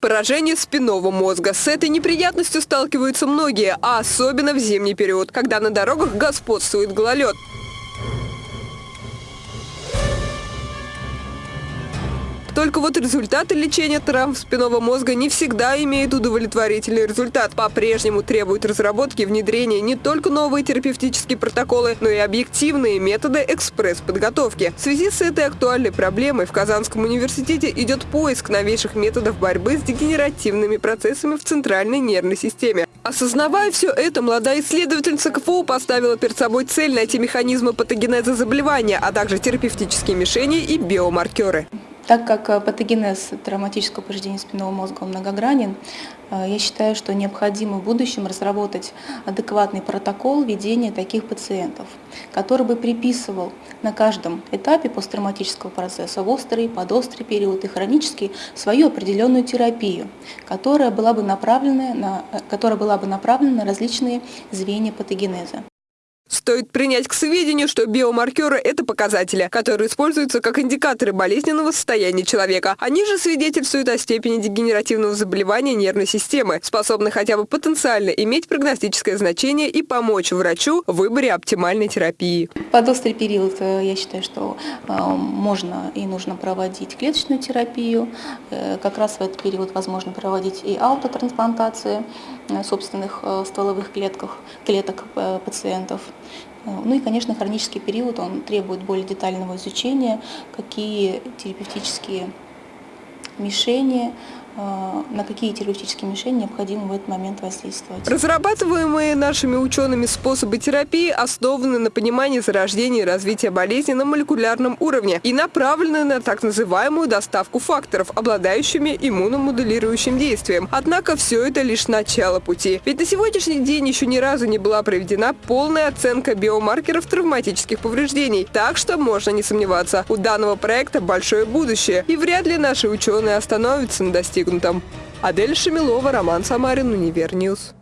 Поражение спинного мозга. С этой неприятностью сталкиваются многие, а особенно в зимний период, когда на дорогах господствует гололед. Только вот результаты лечения травм спинного мозга не всегда имеют удовлетворительный результат. По-прежнему требуют разработки и внедрения не только новые терапевтические протоколы, но и объективные методы экспресс-подготовки. В связи с этой актуальной проблемой в Казанском университете идет поиск новейших методов борьбы с дегенеративными процессами в центральной нервной системе. Осознавая все это, молодая исследовательница КФУ поставила перед собой цель найти механизмы патогенеза заболевания, а также терапевтические мишени и биомаркеры. Так как э, патогенез травматического повреждения спинного мозга многогранен, э, я считаю, что необходимо в будущем разработать адекватный протокол ведения таких пациентов, который бы приписывал на каждом этапе посттравматического процесса, в острый, подострый период и хронический, свою определенную терапию, которая была бы направлена на, э, которая была бы направлена на различные звенья патогенеза. Стоит принять к сведению, что биомаркеры – это показатели, которые используются как индикаторы болезненного состояния человека. Они же свидетельствуют о степени дегенеративного заболевания нервной системы, способны хотя бы потенциально иметь прогностическое значение и помочь врачу в выборе оптимальной терапии. Под острый период э, я считаю, что э, можно и нужно проводить клеточную терапию. Э, как раз в этот период возможно проводить и аутотрансплантации собственных стволовых клетках, клеток пациентов. Ну и, конечно, хронический период, он требует более детального изучения, какие терапевтические мишени, Э, на какие терапевтические мишени необходимо в этот момент воздействовать. Разрабатываемые нашими учеными способы терапии основаны на понимании зарождения и развития болезни на молекулярном уровне и направлены на так называемую доставку факторов, обладающими иммуномодулирующим действием. Однако все это лишь начало пути. Ведь на сегодняшний день еще ни разу не была проведена полная оценка биомаркеров травматических повреждений. Так что можно не сомневаться, у данного проекта большое будущее. И вряд ли наши ученые остановятся на достигнутом достигнутом. Адель Шамилова, Роман Самарин, Универ News.